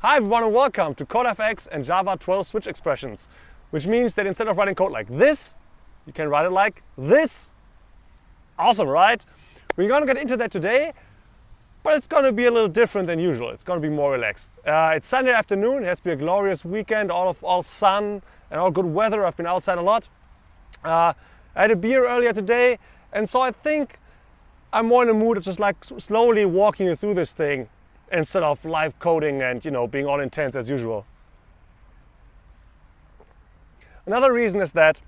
Hi everyone and welcome to CodeFX and Java 12 switch expressions, which means that instead of writing code like this, you can write it like this. Awesome, right? We're going to get into that today, but it's going to be a little different than usual. It's going to be more relaxed. Uh, it's Sunday afternoon. It has to be a glorious weekend, all of all sun and all good weather. I've been outside a lot. Uh, I had a beer earlier today, and so I think I'm more in the mood of just like slowly walking you through this thing instead of live coding and you know being all intense as usual. Another reason is that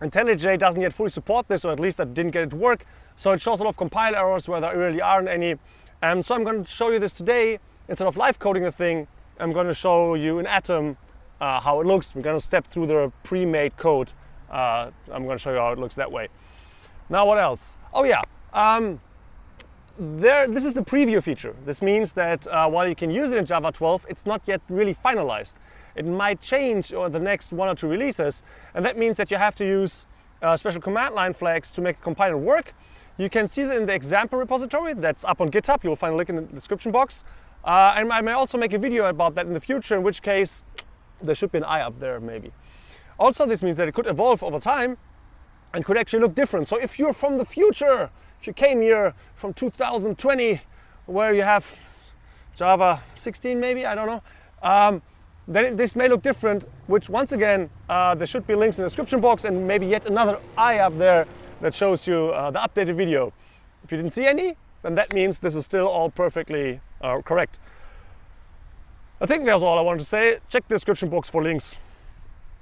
IntelliJ doesn't yet fully support this, or at least I didn't get it to work. So it shows a lot of compile errors where there really aren't any. And so I'm going to show you this today. Instead of live coding the thing, I'm going to show you in Atom uh, how it looks. I'm going to step through the pre-made code. Uh, I'm going to show you how it looks that way. Now what else? Oh yeah, um, there, this is a preview feature. This means that uh, while you can use it in Java 12, it's not yet really finalized. It might change over the next one or two releases, and that means that you have to use uh, special command line flags to make a compiler work. You can see that in the example repository that's up on GitHub. You'll find a link in the description box. Uh, and I may also make a video about that in the future, in which case there should be an eye up there maybe. Also, this means that it could evolve over time and could actually look different. So if you're from the future, if you came here from 2020, where you have Java 16 maybe, I don't know, um, then this may look different, which once again, uh, there should be links in the description box and maybe yet another eye up there that shows you uh, the updated video. If you didn't see any, then that means this is still all perfectly uh, correct. I think that's all I wanted to say. Check the description box for links.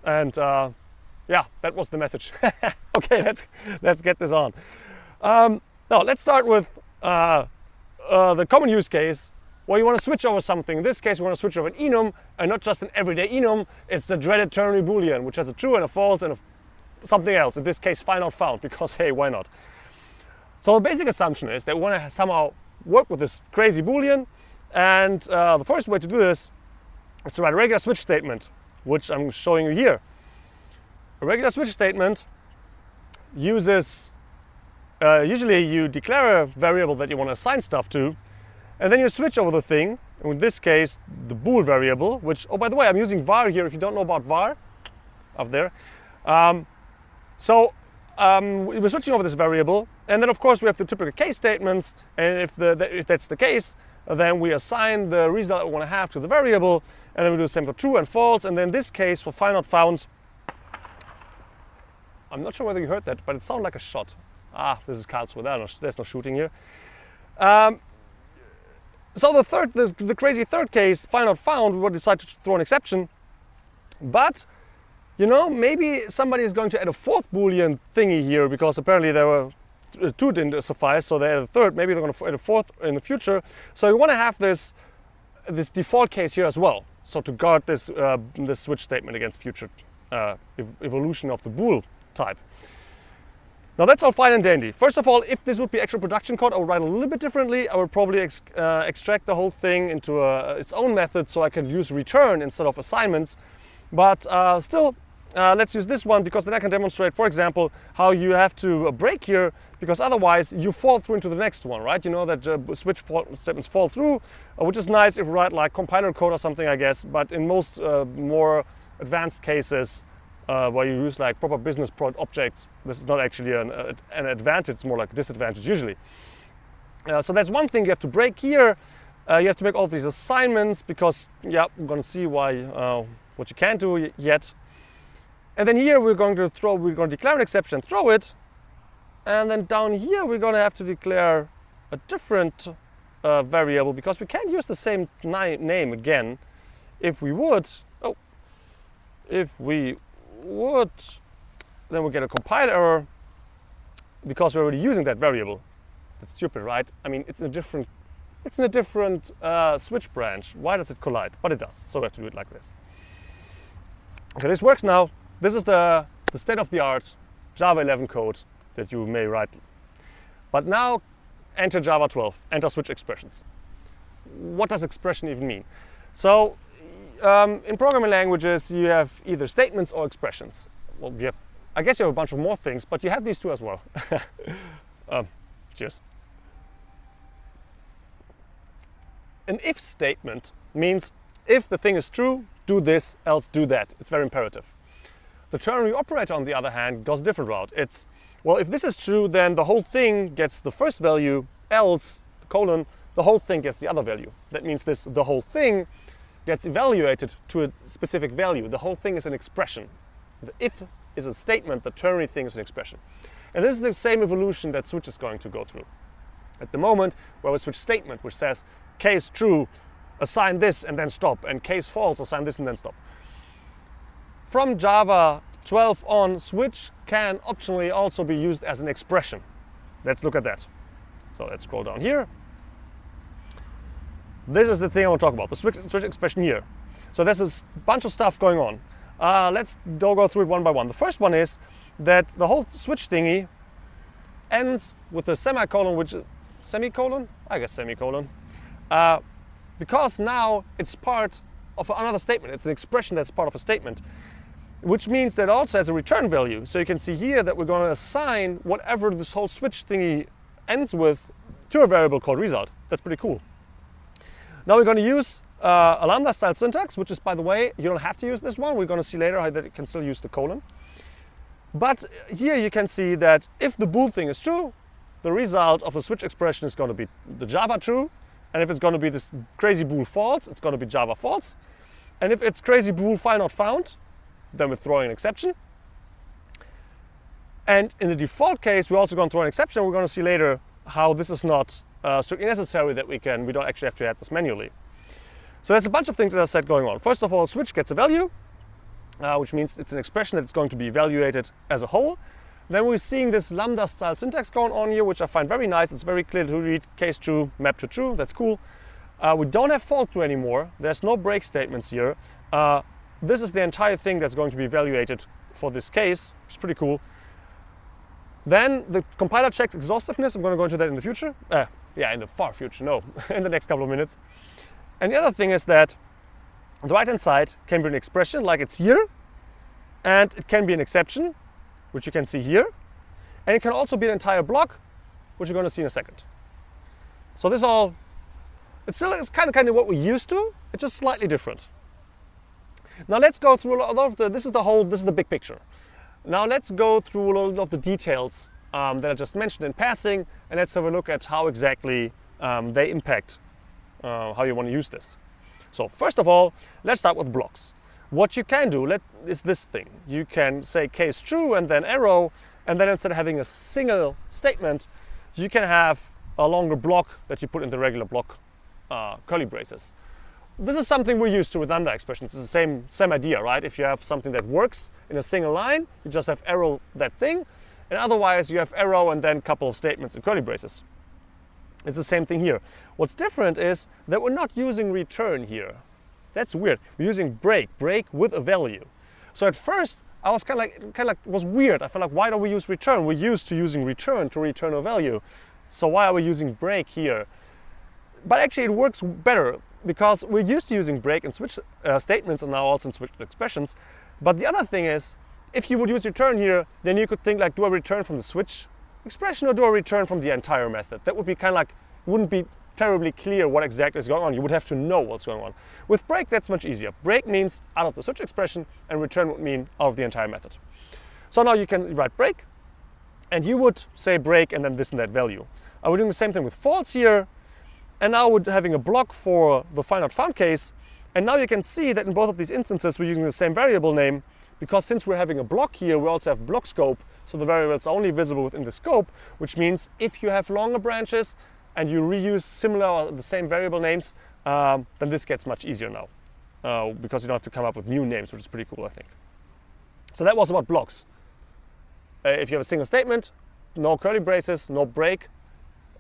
And uh, yeah, that was the message. okay, let's, let's get this on. Um, now, let's start with uh, uh, the common use case where you want to switch over something. In this case, we want to switch over an enum, and not just an everyday enum. It's the dreaded ternary boolean, which has a true and a false and a something else. In this case, file not found, because hey, why not? So the basic assumption is that we want to somehow work with this crazy boolean, and uh, the first way to do this is to write a regular switch statement, which I'm showing you here. A regular switch statement uses uh, usually you declare a variable that you want to assign stuff to, and then you switch over the thing, in this case, the bool variable, which, oh, by the way, I'm using var here, if you don't know about var, up there. Um, so um, we're switching over this variable, and then of course we have the typical case statements, and if, the, the, if that's the case, then we assign the result we want to have to the variable, and then we do the same for true and false, and then in this case, for file not found, I'm not sure whether you heard that, but it sounded like a shot. Ah, this is Karlsruhe, there's no shooting here. Um, so the third, the, the, crazy third case, file not found, we will decide to throw an exception. But, you know, maybe somebody is going to add a fourth Boolean thingy here because apparently there were uh, two didn't suffice, so they added a third. Maybe they're going to add a fourth in the future. So you want to have this, this default case here as well. So to guard this, uh, this switch statement against future uh, ev evolution of the bool type. Now that's all fine and dandy. First of all, if this would be actual production code, I would write a little bit differently. I would probably ex uh, extract the whole thing into a, its own method so I can use return instead of assignments. But uh, still, uh, let's use this one because then I can demonstrate, for example, how you have to break here because otherwise you fall through into the next one, right? You know that uh, switch statements fall through, uh, which is nice if you write like compiler code or something, I guess. But in most uh, more advanced cases, uh, where you use like proper business prod objects, this is not actually an, uh, an advantage, it's more like a disadvantage usually. Uh, so that's one thing you have to break here. Uh, you have to make all these assignments because, yeah, we're going to see why, uh, what you can't do yet. And then here we're going to throw, we're going to declare an exception, throw it. And then down here we're going to have to declare a different variable because we can't use the same name again. If we would, oh, if we would, then we get a compile error because we're already using that variable. That's stupid, right? I mean, it's in a different, it's in a different uh, switch branch. Why does it collide? But it does, so we have to do it like this. Okay, this works now. This is the, the state-of-the-art Java 11 code that you may write. But now enter Java 12, enter switch expressions. What does expression even mean? So um, in programming languages, you have either statements or expressions. Well, you have, I guess you have a bunch of more things, but you have these two as well. um, cheers. An if statement means if the thing is true, do this, else do that. It's very imperative. The ternary operator, on the other hand, goes a different route. It's, well, if this is true, then the whole thing gets the first value, else, colon, the whole thing gets the other value. That means this, the whole thing gets evaluated to a specific value. The whole thing is an expression. The if is a statement, the ternary thing is an expression. And this is the same evolution that switch is going to go through. At the moment, we have a switch statement which says case true, assign this and then stop, and case false, assign this and then stop. From Java 12 on, switch can optionally also be used as an expression. Let's look at that. So let's scroll down here. This is the thing I want to talk about, the switch, switch expression here. So there's a bunch of stuff going on. Uh, let's go through it one by one. The first one is that the whole switch thingy ends with a semicolon, which is semicolon? I guess semicolon. Uh, because now it's part of another statement. It's an expression that's part of a statement, which means that also has a return value. So you can see here that we're going to assign whatever this whole switch thingy ends with to a variable called result. That's pretty cool. Now we're going to use uh, a lambda style syntax, which is, by the way, you don't have to use this one. We're going to see later how that it can still use the colon. But here you can see that if the bool thing is true, the result of the switch expression is going to be the Java true. And if it's going to be this crazy bool false, it's going to be Java false. And if it's crazy bool file not found, then we're throwing an exception. And in the default case, we're also going to throw an exception. We're going to see later how this is not uh, strictly necessary that we can, we don't actually have to add this manually. So there's a bunch of things that I said going on. First of all, switch gets a value, uh, which means it's an expression that's going to be evaluated as a whole. Then we're seeing this lambda style syntax going on here, which I find very nice. It's very clear to read case true, map to true. That's cool. Uh, we don't have false true anymore. There's no break statements here. Uh, this is the entire thing that's going to be evaluated for this case, is pretty cool. Then the compiler checks exhaustiveness. I'm going to go into that in the future. Yeah, in the far future, no, in the next couple of minutes. And the other thing is that the right-hand side can be an expression like it's here, and it can be an exception, which you can see here. And it can also be an entire block, which you're going to see in a second. So this all, it's still it's kind of kind of what we're used to, it's just slightly different. Now let's go through a lot of the, this is the whole, this is the big picture. Now let's go through a lot of the details um, that I just mentioned in passing, and let's have a look at how exactly um, they impact uh, how you want to use this. So first of all, let's start with blocks. What you can do let, is this thing. You can say case true and then arrow, and then instead of having a single statement, you can have a longer block that you put in the regular block uh, curly braces. This is something we're used to with lambda expressions. It's the same, same idea, right? If you have something that works in a single line, you just have arrow that thing, and otherwise you have arrow and then a couple of statements in curly braces. It's the same thing here. What's different is that we're not using return here. That's weird. We're using break, break with a value. So at first, I was kind of like, kind of like, was weird. I felt like, why don't we use return? We're used to using return to return a value. So why are we using break here? But actually it works better because we're used to using break and switch uh, statements and now also in switch expressions. But the other thing is, if you would use return here, then you could think like, do I return from the switch expression or do I return from the entire method? That would be kind of like, wouldn't be terribly clear what exactly is going on. You would have to know what's going on. With break, that's much easier. Break means out of the switch expression and return would mean out of the entire method. So now you can write break and you would say break and then this and that value. I would doing the same thing with false here. And now we're having a block for the file not found case. And now you can see that in both of these instances, we're using the same variable name because since we're having a block here, we also have block scope. So the variable is only visible within the scope, which means if you have longer branches, and you reuse similar or the same variable names, um, then this gets much easier now uh, because you don't have to come up with new names, which is pretty cool, I think. So that was about blocks. Uh, if you have a single statement, no curly braces, no break,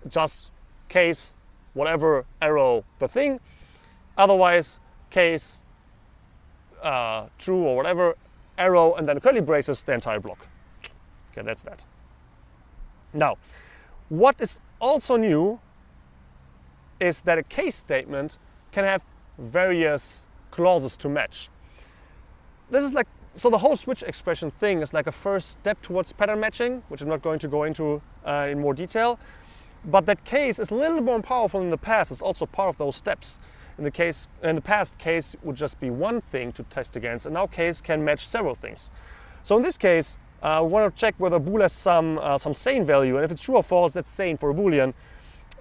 just case, whatever, arrow, the thing. Otherwise, case, uh, true or whatever, arrow, and then curly braces, the entire block. Okay, that's that. Now, what is also new is that a case statement can have various clauses to match. This is like, so the whole switch expression thing is like a first step towards pattern matching, which I'm not going to go into uh, in more detail. But that case is a little more powerful in the past. It's also part of those steps. In the case in the past case would just be one thing to test against and now case can match several things. So in this case uh, we want to check whether bool has some uh, some sane value and if it's true or false that's sane for a boolean.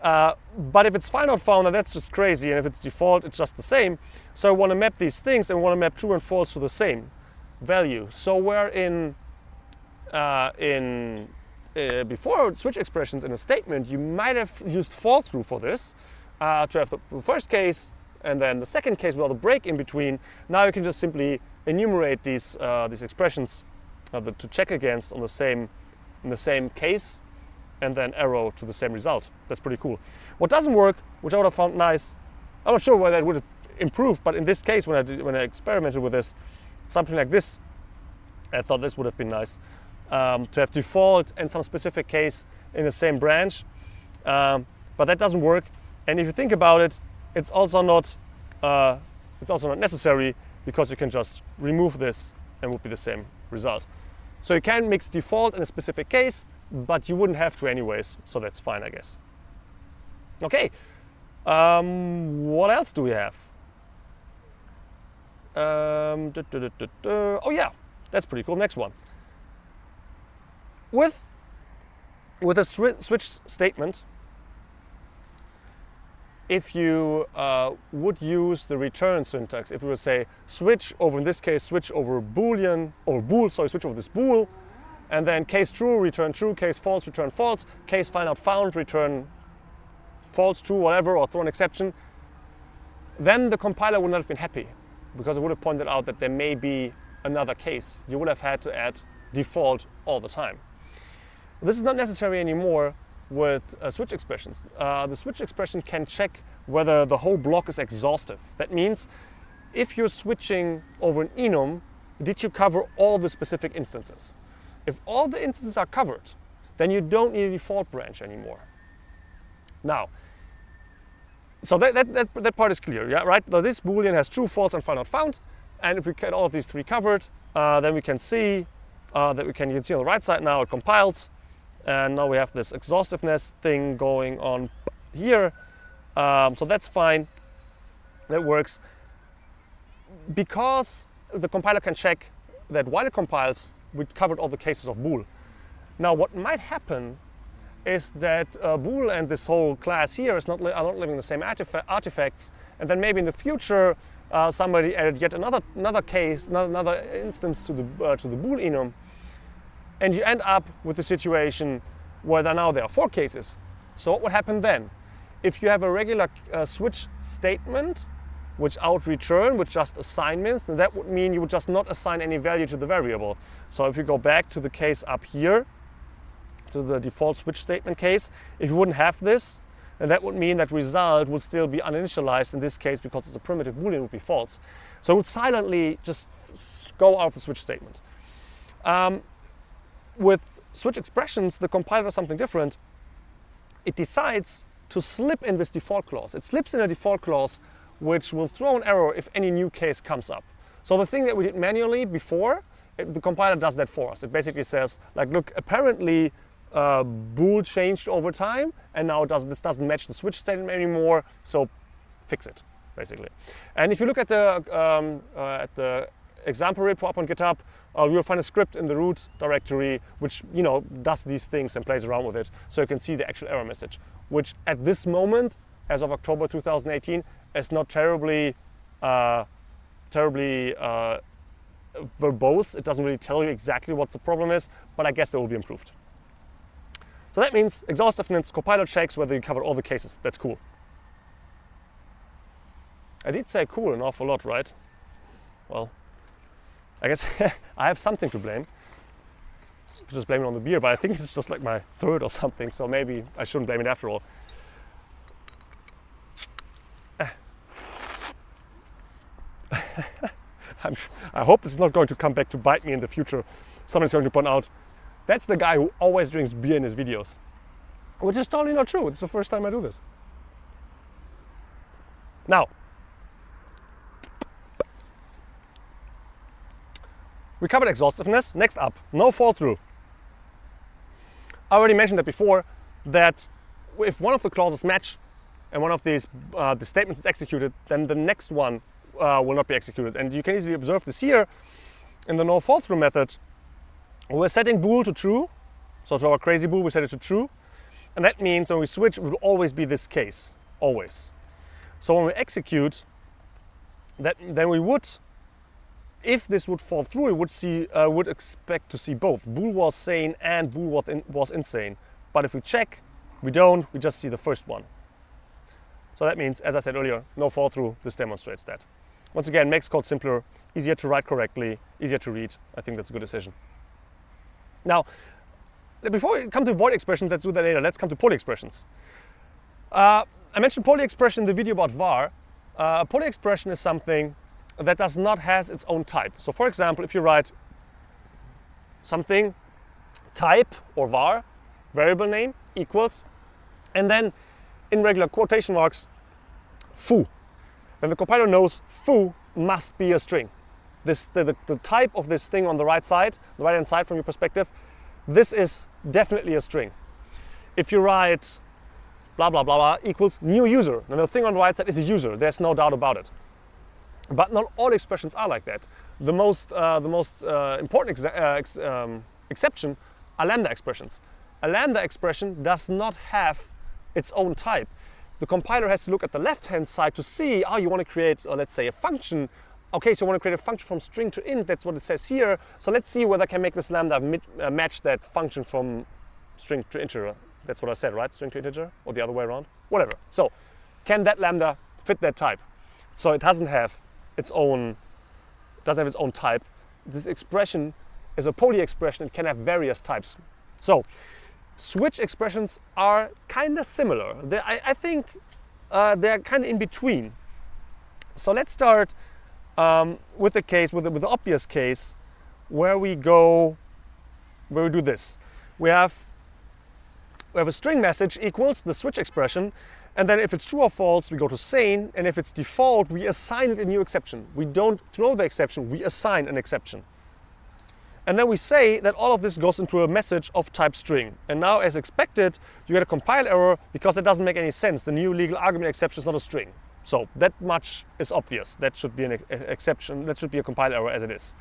Uh, but if it's final found then that's just crazy and if it's default it's just the same. So I want to map these things and we want to map true and false to the same value. So where in uh, in uh, before switch expressions in a statement you might have used fall through for this uh, to have the first case and then the second case without a break in between, now you can just simply enumerate these, uh, these expressions uh, the, to check against on the same, in the same case and then arrow to the same result. That's pretty cool. What doesn't work, which I would have found nice, I'm not sure whether it would have improved, but in this case, when I, did, when I experimented with this, something like this, I thought this would have been nice. Um, to have default and some specific case in the same branch. Um, but that doesn't work. And if you think about it, it's also not uh, it's also not necessary because you can just remove this and would be the same result. So you can mix default in a specific case, but you wouldn't have to anyways, so that's fine, I guess. Okay, um, what else do we have? Um, duh, duh, duh, oh yeah, that's pretty cool. Next one. With, with a switch statement, if you uh, would use the return syntax, if we would say switch over, in this case, switch over boolean, or bool, sorry, switch over this bool, and then case true, return true, case false, return false, case file not found, return false, true, whatever, or throw an exception, then the compiler would not have been happy because it would have pointed out that there may be another case. You would have had to add default all the time. This is not necessary anymore with uh, switch expressions. Uh, the switch expression can check whether the whole block is exhaustive. That means if you're switching over an enum, did you cover all the specific instances? If all the instances are covered, then you don't need a default branch anymore. Now, so that, that, that, that part is clear, yeah, right? Now this Boolean has true, false, and not found. And if we get all of these three covered, uh, then we can see uh, that we can, you can see on the right side now it compiles and now we have this exhaustiveness thing going on here. Um, so that's fine, that works. Because the compiler can check that while it compiles, we covered all the cases of bool. Now what might happen is that uh, bool and this whole class here is not are not living the same artifacts, and then maybe in the future uh, somebody added yet another another case, another instance to the uh, to the bool enum, and you end up with a situation where now there are four cases. So what would happen then? If you have a regular uh, switch statement, which out return with just assignments, then that would mean you would just not assign any value to the variable. So if you go back to the case up here, to the default switch statement case, if you wouldn't have this, then that would mean that result would still be uninitialized in this case because it's a primitive boolean would be false. So it would silently just go out of the switch statement. Um, with switch expressions, the compiler does something different. It decides to slip in this default clause. It slips in a default clause which will throw an error if any new case comes up. So the thing that we did manually before, it, the compiler does that for us. It basically says, like, look, apparently uh, bool changed over time, and now does, this doesn't match the switch statement anymore, so fix it, basically. And if you look at the, um, uh, at the example repo up on GitHub, uh, you will find a script in the root directory which you know does these things and plays around with it, so you can see the actual error message, which at this moment, as of October 2018, is not terribly, uh, terribly uh, verbose. It doesn't really tell you exactly what the problem is, but I guess it will be improved. So that means exhaustiveness, compiler checks whether you cover all the cases. That's cool. I did say cool an awful lot, right? Well, I guess I have something to blame. Just blame it on the beer, but I think it's just like my third or something, so maybe I shouldn't blame it after all. i hope this is not going to come back to bite me in the future. Someone's going to point out, that's the guy who always drinks beer in his videos. Which is totally not true. It's the first time I do this. Now, We covered exhaustiveness. Next up, no fall through. I already mentioned that before, that if one of the clauses match, and one of these uh, the statements is executed, then the next one uh, will not be executed. And you can easily observe this here in the no fall through method. We're setting bool to true, so to our crazy bool we set it to true, and that means when we switch it will always be this case, always. So when we execute, that then we would, if this would fall through, we would see uh, would expect to see both bool was sane and bool was, in, was insane. But if we check, we don't. We just see the first one. So that means, as I said earlier, no fall through. This demonstrates that. Once again, makes code simpler, easier to write correctly, easier to read. I think that's a good decision. Now, before we come to void expressions, let's do that later. Let's come to poly expressions. Uh, I mentioned poly expression in the video about var. Uh, a poly expression is something that does not has its own type. So for example, if you write something type or var, variable name equals, and then in regular quotation marks, foo. Then the compiler knows foo must be a string. This, the, the, the type of this thing on the right side, the right hand side from your perspective, this is definitely a string. If you write blah, blah, blah, blah equals new user, then the thing on the right side is a user. There's no doubt about it. But not all expressions are like that. The most, uh, the most uh, important ex uh, ex um, exception are lambda expressions. A lambda expression does not have its own type. The compiler has to look at the left-hand side to see, oh, you want to create, uh, let's say, a function. Okay, so you want to create a function from string to int. That's what it says here. So let's see whether I can make this lambda uh, match that function from string to integer. That's what I said, right? String to integer or the other way around? Whatever. So can that lambda fit that type? So it doesn't have its own, doesn't have its own type. This expression is a poly expression. It can have various types. So switch expressions are kind of similar. I, I, think uh, they're kind of in between. So let's start um, with the case, with the, with the obvious case, where we go, where we do this. We have, we have a string message equals the switch expression, and then if it's true or false, we go to sane, and if it's default, we assign it a new exception. We don't throw the exception, we assign an exception. And then we say that all of this goes into a message of type string. And now, as expected, you get a compile error because it doesn't make any sense. The new legal argument exception is not a string. So that much is obvious. That should be an exception. That should be a compile error as it is.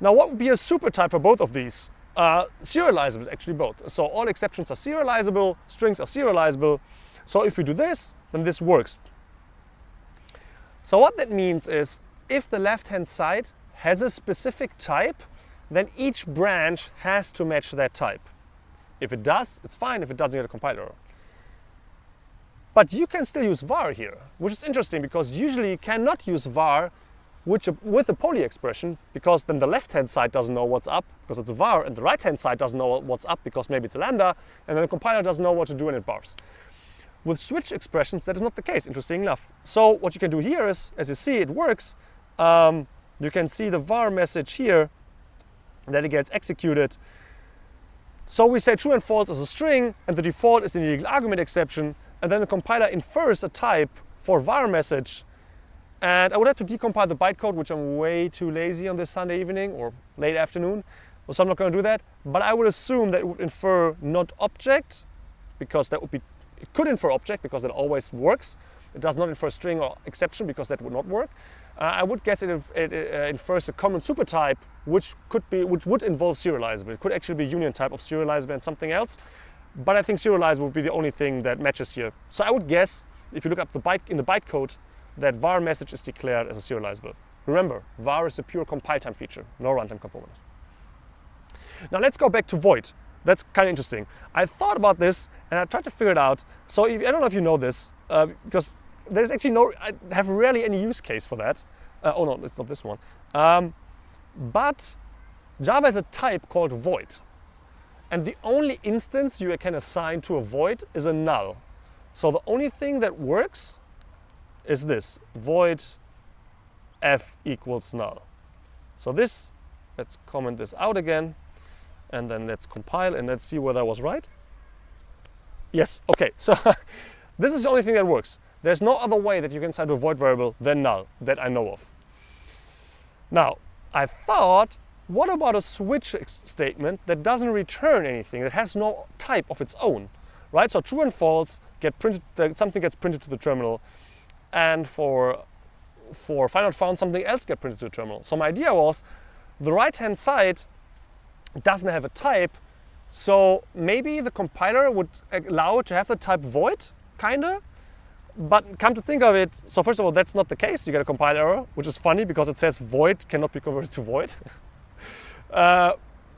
Now, what would be a super type for both of these? Uh, serializable is actually both. So all exceptions are serializable, strings are serializable. So if we do this, then this works. So what that means is if the left-hand side has a specific type, then each branch has to match that type. If it does, it's fine. If it doesn't, get a compiler error. But you can still use var here, which is interesting because usually you cannot use var which, with a poly expression because then the left-hand side doesn't know what's up because it's a var and the right-hand side doesn't know what's up because maybe it's a lambda and then the compiler doesn't know what to do and it bars. With switch expressions, that is not the case, interesting enough. So what you can do here is, as you see, it works. Um, you can see the var message here that it gets executed. So we say true and false as a string, and the default is an illegal argument exception, and then the compiler infers a type for var message. And I would have to decompile the bytecode, which I'm way too lazy on this Sunday evening or late afternoon, so I'm not going to do that. But I would assume that it would infer not object, because that would be, it could infer object because it always works. It does not infer string or exception because that would not work. Uh, I would guess it, it uh, infers a common supertype, which could be, which would involve serializable. It could actually be union type of serializable and something else. But I think serializable would be the only thing that matches here. So I would guess, if you look up the byte in the bytecode, that var message is declared as a serializable. Remember, var is a pure compile time feature, no runtime component. Now let's go back to void. That's kind of interesting. I thought about this and I tried to figure it out. So if, I don't know if you know this, uh, because there's actually no, I have rarely any use case for that. Uh, oh no, it's not this one. Um, but Java has a type called void. And the only instance you can assign to a void is a null. So the only thing that works is this, void f equals null. So this, let's comment this out again, and then let's compile and let's see whether I was right. Yes, okay, so this is the only thing that works. There's no other way that you can set a void variable than null that I know of. Now, I thought, what about a switch statement that doesn't return anything, that has no type of its own? right? So true and false get printed, something gets printed to the terminal, and for for file not found something else get printed to the terminal. So my idea was the right hand doesn't have a type, so maybe the compiler would allow it to have the type void, kinda. But come to think of it, so first of all, that's not the case. You get a compile error, which is funny because it says void cannot be converted to void. uh,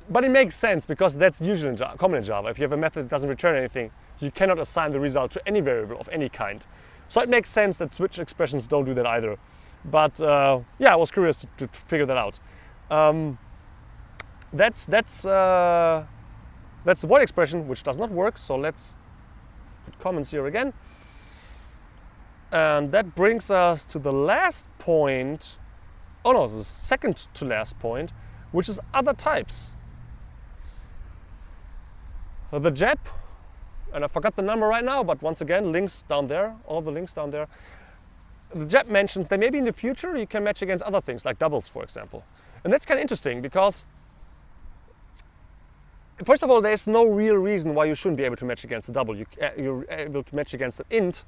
but it makes sense because that's usually common in Java. If you have a method that doesn't return anything, you cannot assign the result to any variable of any kind. So it makes sense that switch expressions don't do that either. But uh, yeah, I was curious to, to figure that out. Um, that's that's uh, that's the void expression, which does not work. So let's put comments here again. And that brings us to the last point. Oh no, the second to last point, which is other types the JEP, and I forgot the number right now, but once again, links down there, all the links down there. The JEP mentions that maybe in the future you can match against other things, like doubles, for example. And that's kind of interesting because, first of all, there's no real reason why you shouldn't be able to match against a double. You, uh, you're able to match against an int,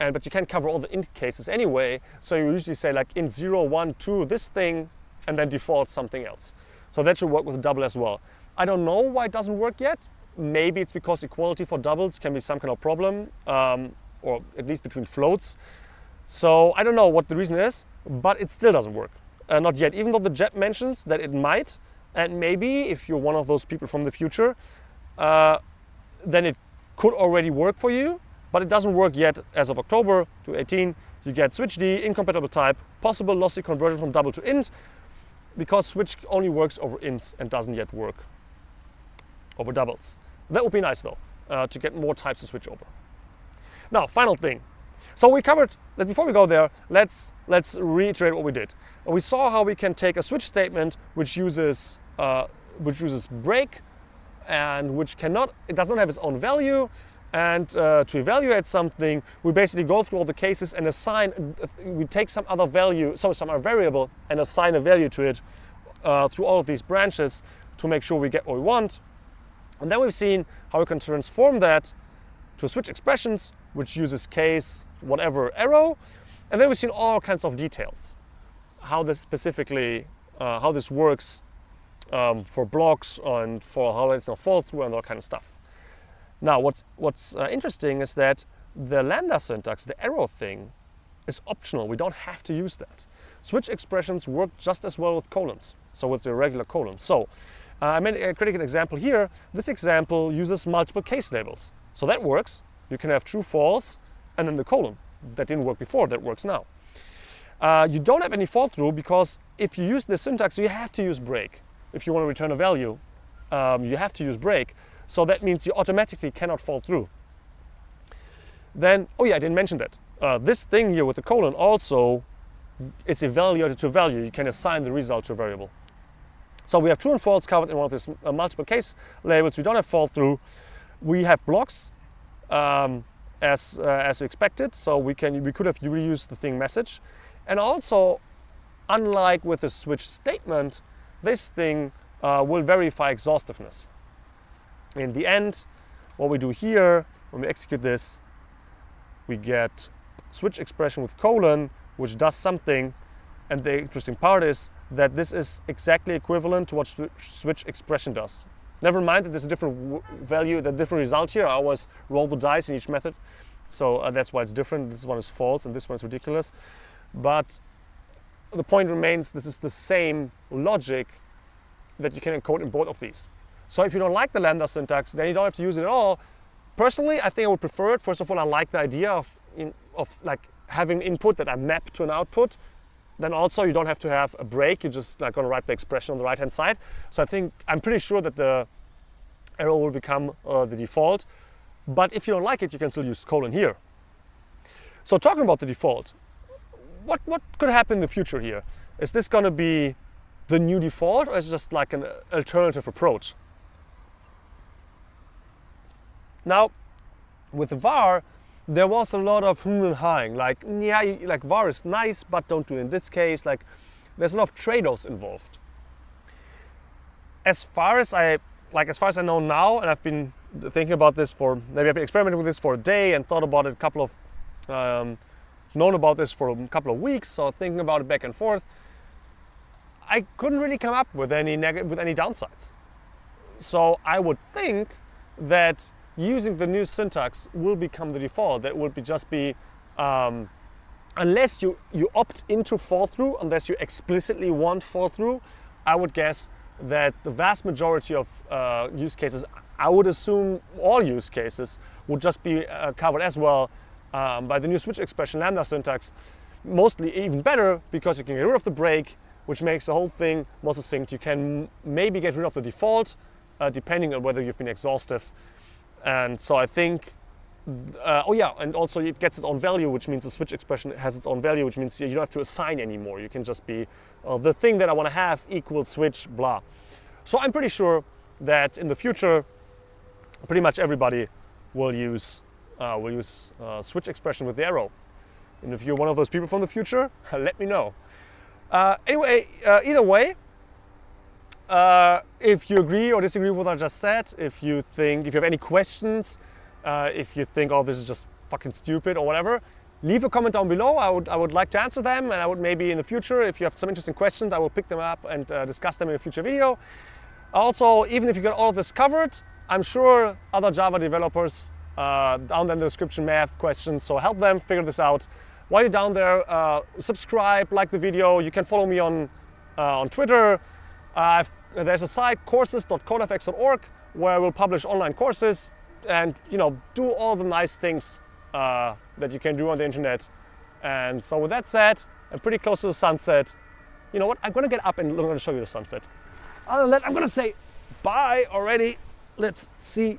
and but you can't cover all the int cases anyway. So you usually say like int 0, 1, 2, this thing, and then default something else. So that should work with a double as well. I don't know why it doesn't work yet. Maybe it's because equality for doubles can be some kind of problem, um, or at least between floats. So I don't know what the reason is, but it still doesn't work. Uh, not yet, even though the JEP mentions that it might. And maybe if you're one of those people from the future, uh, then it could already work for you, but it doesn't work yet as of October 2018. You get switch D, incompatible type, possible lossy conversion from double to int, because switch only works over ints and doesn't yet work over doubles. That would be nice though, uh, to get more types to switch over. Now, final thing. So we covered that before we go there, let's, let's reiterate what we did. We saw how we can take a switch statement which uses, uh, which uses break and which cannot, it does not have its own value. And uh, to evaluate something, we basically go through all the cases and assign, we take some other value, so some other variable and assign a value to it uh, through all of these branches to make sure we get what we want. And then we've seen how we can transform that to switch expressions, which uses case, whatever arrow. And then we've seen all kinds of details, how this specifically, uh, how this works um, for blocks and for how it's not fall through and all kind of stuff. Now, what's, what's uh, interesting is that the lambda syntax, the arrow thing, is optional. We don't have to use that. Switch expressions work just as well with colons, so with the regular colon. So uh, I made a critical example here. This example uses multiple case labels. So that works. You can have true, false, and then the colon. That didn't work before, that works now. Uh, you don't have any fall through because if you use the syntax, you have to use break. If you want to return a value, um, you have to use break. So that means you automatically cannot fall through. Then, oh yeah, I didn't mention that. Uh, this thing here with the colon also is evaluated to a value. You can assign the result to a variable. So we have true and false covered in one of these uh, multiple case labels. We don't have fall through. We have blocks um, as, uh, as expected. So we, can, we could have reused the thing message. And also, unlike with the switch statement, this thing uh, will verify exhaustiveness. In the end, what we do here, when we execute this, we get switch expression with colon, which does something. And the interesting part is that this is exactly equivalent to what switch expression does. Never mind that there's a different value, the different result here. I always roll the dice in each method. So uh, that's why it's different. This one is false and this one is ridiculous. But the point remains, this is the same logic that you can encode in both of these. So if you don't like the lambda syntax, then you don't have to use it at all. Personally, I think I would prefer it. First of all, I like the idea of, in, of like having input that I map to an output then also you don't have to have a break. You're just like going to write the expression on the right hand side. So I think I'm pretty sure that the arrow will become uh, the default. But if you don't like it, you can still use colon here. So talking about the default, what, what could happen in the future here? Is this going to be the new default or is it just like an alternative approach? Now, with var, there was a lot of hmm and like, yeah, like var is nice, but don't do it in this case. Like, there's a lot of trade-offs involved. As far as I, like, as far as I know now, and I've been thinking about this for maybe I've been experimenting with this for a day and thought about it a couple of um, known about this for a couple of weeks, so thinking about it back and forth. I couldn't really come up with any negative with any downsides. So I would think that using the new syntax will become the default. That would be just be um, unless you you opt into fall through, unless you explicitly want fall through. I would guess that the vast majority of uh, use cases, I would assume all use cases, would just be uh, covered as well um, by the new switch expression lambda syntax. Mostly even better because you can get rid of the break, which makes the whole thing more succinct. You can maybe get rid of the default, uh, depending on whether you've been exhaustive. And so I think, uh, oh yeah, and also it gets its own value, which means the switch expression has its own value, which means you don't have to assign anymore. You can just be uh, the thing that I want to have equals switch blah. So I'm pretty sure that in the future, pretty much everybody will use uh, will use uh, switch expression with the arrow. And if you're one of those people from the future, let me know. Uh, anyway, uh, either way, uh, if you agree or disagree with what I just said, if you think, if you have any questions, if you think, oh, this is just fucking stupid or whatever, leave a comment down below. I would, I would like to answer them and I would maybe in the future, if you have some interesting questions, I will pick them up and discuss them in a future video. Also, even if you got all of this covered, I'm sure other Java developers uh, down in the description have questions, so help them figure this out. While you're down there, uh, subscribe, like the video. You can follow me on, uh, on Twitter. Uh, there's a site, courses.codefx.org, where we'll publish online courses and you know do all the nice things uh, that you can do on the internet. And so with that said, I'm pretty close to the sunset. You know what? I'm gonna get up and I'm gonna show you the sunset. Other than that, I'm gonna say bye already. Let's see.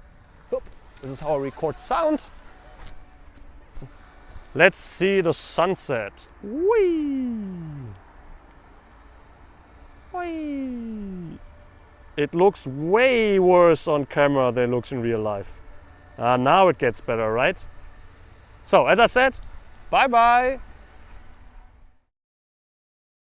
This is how I record sound. Let's see the sunset. Whee! Whee! It looks way worse on camera than it looks in real life. Uh, now it gets better, right? So, as I said, bye bye.